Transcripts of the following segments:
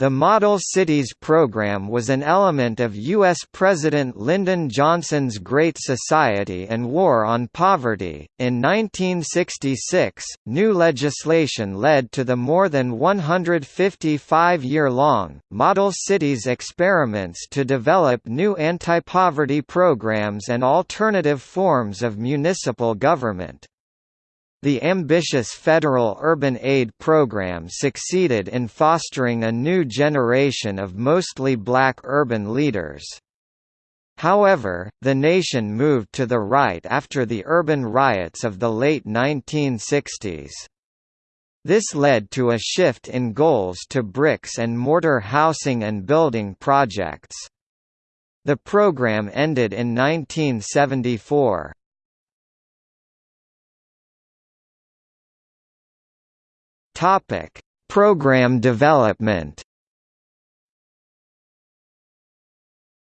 The Model Cities program was an element of U.S. President Lyndon Johnson's Great Society and War on Poverty. In 1966, new legislation led to the more than 155 year long Model Cities experiments to develop new anti poverty programs and alternative forms of municipal government. The ambitious federal urban aid program succeeded in fostering a new generation of mostly black urban leaders. However, the nation moved to the right after the urban riots of the late 1960s. This led to a shift in goals to bricks and mortar housing and building projects. The program ended in 1974. Topic: Program development.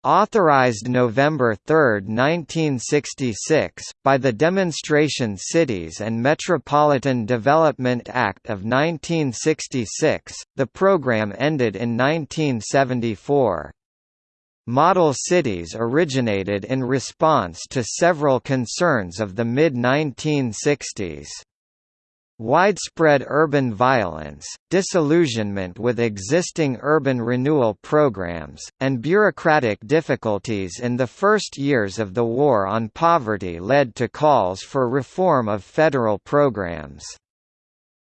Authorized November 3, 1966, by the Demonstration Cities and Metropolitan Development Act of 1966, the program ended in 1974. Model cities originated in response to several concerns of the mid-1960s. Widespread urban violence, disillusionment with existing urban renewal programs, and bureaucratic difficulties in the first years of the War on Poverty led to calls for reform of federal programs.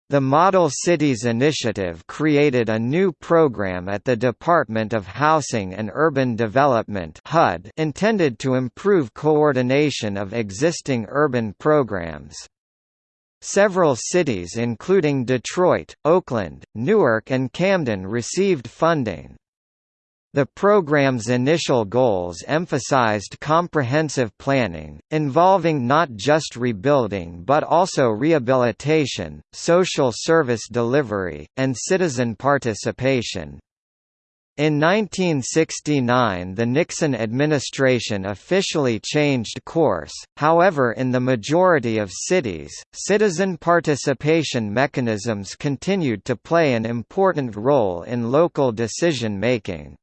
The Model Cities Initiative created a new program at the Department of Housing and Urban Development HUD intended to improve coordination of existing urban programs. Several cities including Detroit, Oakland, Newark and Camden received funding. The program's initial goals emphasized comprehensive planning, involving not just rebuilding but also rehabilitation, social service delivery, and citizen participation. In 1969 the Nixon administration officially changed course, however in the majority of cities, citizen participation mechanisms continued to play an important role in local decision-making.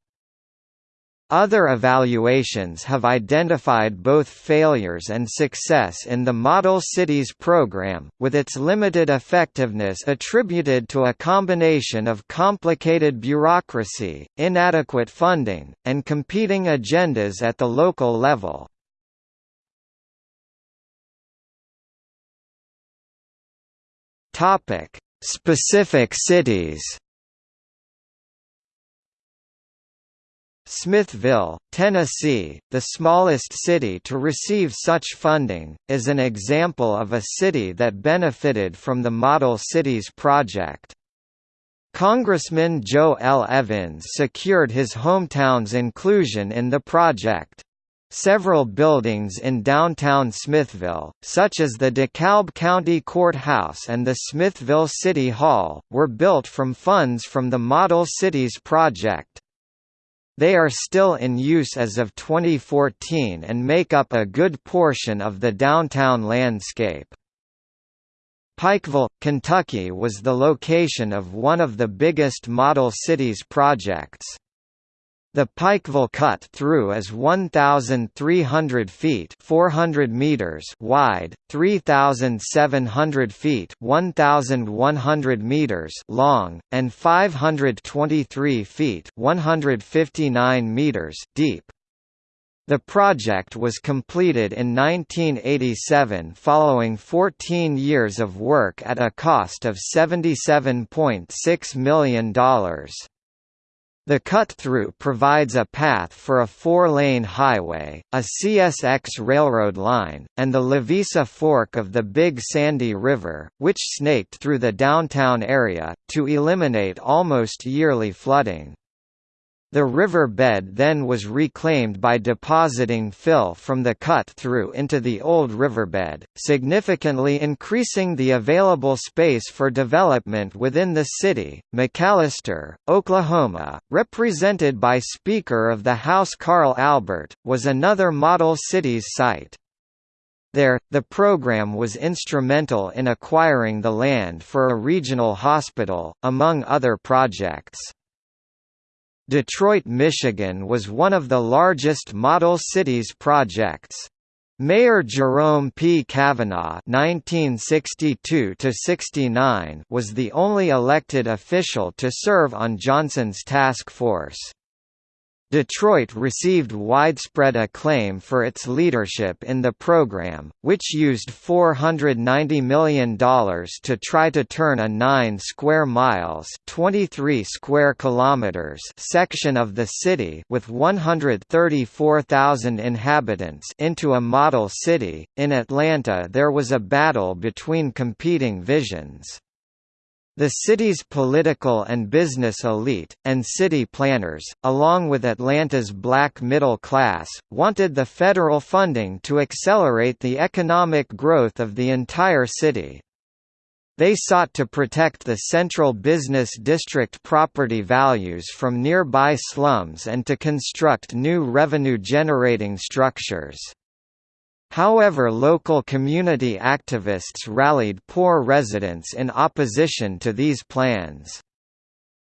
Other evaluations have identified both failures and success in the Model Cities program, with its limited effectiveness attributed to a combination of complicated bureaucracy, inadequate funding, and competing agendas at the local level. Specific cities Smithville, Tennessee, the smallest city to receive such funding, is an example of a city that benefited from the Model Cities project. Congressman Joe L. Evins secured his hometown's inclusion in the project. Several buildings in downtown Smithville, such as the DeKalb County Courthouse and the Smithville City Hall, were built from funds from the Model Cities project. They are still in use as of 2014 and make up a good portion of the downtown landscape. Pikeville, Kentucky was the location of one of the biggest Model Cities projects. The Pikeville cut-through is 1,300 feet 400 meters wide, 3,700 feet 1,100 meters long, and 523 feet 159 meters deep. The project was completed in 1987 following 14 years of work at a cost of $77.6 million. The cut-through provides a path for a four-lane highway, a CSX railroad line, and the Levisa Fork of the Big Sandy River, which snaked through the downtown area, to eliminate almost yearly flooding. The river bed then was reclaimed by depositing fill from the cut-through into the old riverbed, significantly increasing the available space for development within the city. McAlester, Oklahoma, represented by Speaker of the House Carl Albert, was another model cities site. There, the program was instrumental in acquiring the land for a regional hospital, among other projects. Detroit, Michigan was one of the largest model cities projects. Mayor Jerome P. Cavanagh (1962–69) was the only elected official to serve on Johnson's task force. Detroit received widespread acclaim for its leadership in the program, which used $490 million to try to turn a 9 square miles 23 square kilometers section of the city with 134,000 inhabitants into a model city. In Atlanta there was a battle between competing visions. The city's political and business elite, and city planners, along with Atlanta's black middle class, wanted the federal funding to accelerate the economic growth of the entire city. They sought to protect the central business district property values from nearby slums and to construct new revenue-generating structures. However local community activists rallied poor residents in opposition to these plans.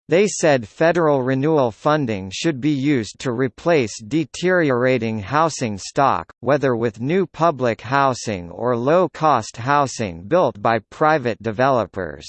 They said federal renewal funding should be used to replace deteriorating housing stock, whether with new public housing or low-cost housing built by private developers.